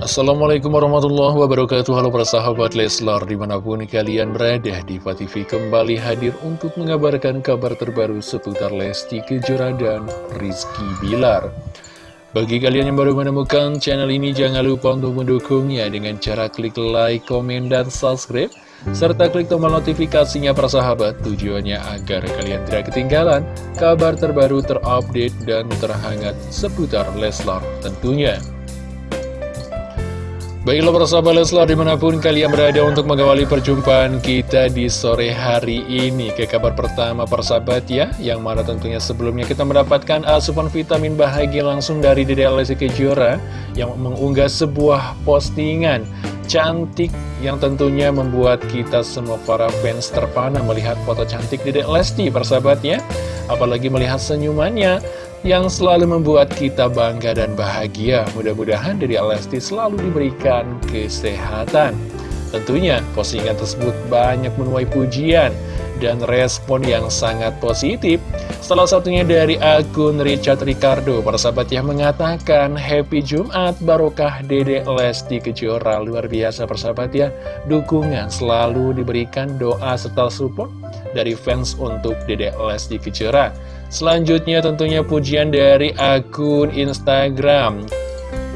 Assalamualaikum warahmatullahi wabarakatuh Halo para sahabat Leslar Di mana pun kalian berada Diva TV kembali hadir untuk mengabarkan kabar terbaru seputar Lesti Kejora dan Rizky Bilar Bagi kalian yang baru menemukan channel ini Jangan lupa untuk mendukungnya dengan cara klik like, komen, dan subscribe serta klik tombol notifikasinya para sahabat tujuannya agar kalian tidak ketinggalan kabar terbaru terupdate dan terhangat seputar Leslar tentunya. Baiklah para sahabat Leslar di mana pun kalian berada untuk mengawali perjumpaan kita di sore hari ini. Ke kabar pertama para sahabat ya Yang mana tentunya sebelumnya kita mendapatkan asupan vitamin bahagia langsung dari Dede Lesti Kejora Yang mengunggah sebuah postingan cantik yang tentunya membuat kita semua para fans terpana melihat foto cantik Dede Lesti para sahabat ya Apalagi melihat senyumannya yang selalu membuat kita bangga dan bahagia. Mudah-mudahan dari Lesti selalu diberikan kesehatan. Tentunya postingan tersebut banyak menuai pujian dan respon yang sangat positif. Salah satunya dari akun Richard Ricardo, persahabat yang mengatakan Happy Jumat Barokah Dede Lesti Kejora. Luar biasa persahabat ya, dukungan selalu diberikan doa serta support dari fans untuk Dede Lesti Kejora. Selanjutnya tentunya pujian dari akun Instagram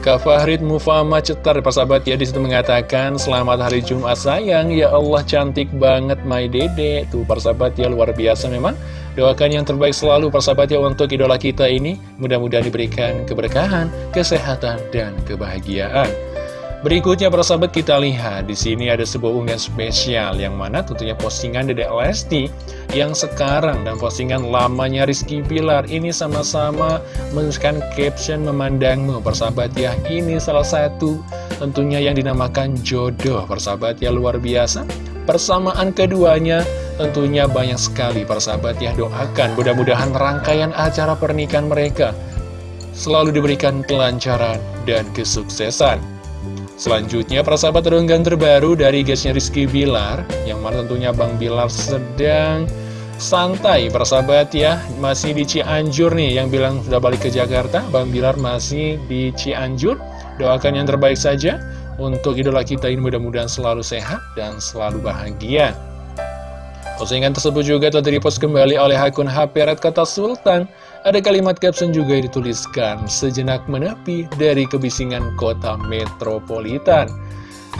Kak Fahrid Mufama Cetar, persahabat ya, di situ mengatakan, Selamat hari Jumat sayang, ya Allah cantik banget my dede. Tuh persahabat ya, luar biasa memang. Doakan yang terbaik selalu persahabat ya untuk idola kita ini. Mudah-mudahan diberikan keberkahan, kesehatan, dan kebahagiaan. Berikutnya para sahabat kita lihat di sini ada sebuah unggahan spesial yang mana tentunya postingan Dedek Lesti yang sekarang dan postingan lamanya Rizky Bilar. Ini sama-sama menuliskan caption memandangmu persahabat ya. Ini salah satu tentunya yang dinamakan jodoh persahabat ya. Luar biasa. Persamaan keduanya tentunya banyak sekali persahabat ya. Doakan mudah-mudahan rangkaian acara pernikahan mereka selalu diberikan kelancaran dan kesuksesan Selanjutnya, persahabat renggan terbaru dari guysnya Rizky Bilar, yang mana tentunya Bang Bilar sedang santai, persahabat ya, masih di Cianjur nih, yang bilang sudah balik ke Jakarta, Bang Bilar masih di Cianjur, doakan yang terbaik saja, untuk idola kita ini mudah-mudahan selalu sehat dan selalu bahagia. Postingan tersebut juga telah direpost kembali oleh akun HP Red Kata Sultan. Ada kalimat caption juga yang dituliskan, sejenak menepi dari kebisingan kota metropolitan.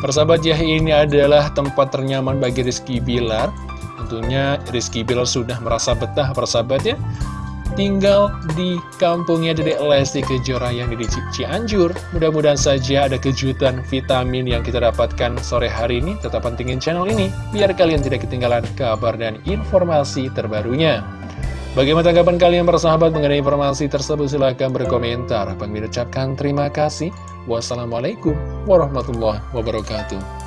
Persahabat ya, ini adalah tempat ternyaman bagi Rizky Bilar. Tentunya Rizky Bilar sudah merasa betah persahabat ya tinggal di kampungnya Dedek Lesti Kejora yang di Cianjur. Mudah-mudahan saja ada kejutan vitamin yang kita dapatkan sore hari ini. Tetap pentingin channel ini, biar kalian tidak ketinggalan kabar dan informasi terbarunya. Bagaimana tanggapan kalian bersahabat mengenai informasi tersebut? Silahkan berkomentar. Bang ucapkan terima kasih. Wassalamualaikum warahmatullahi wabarakatuh.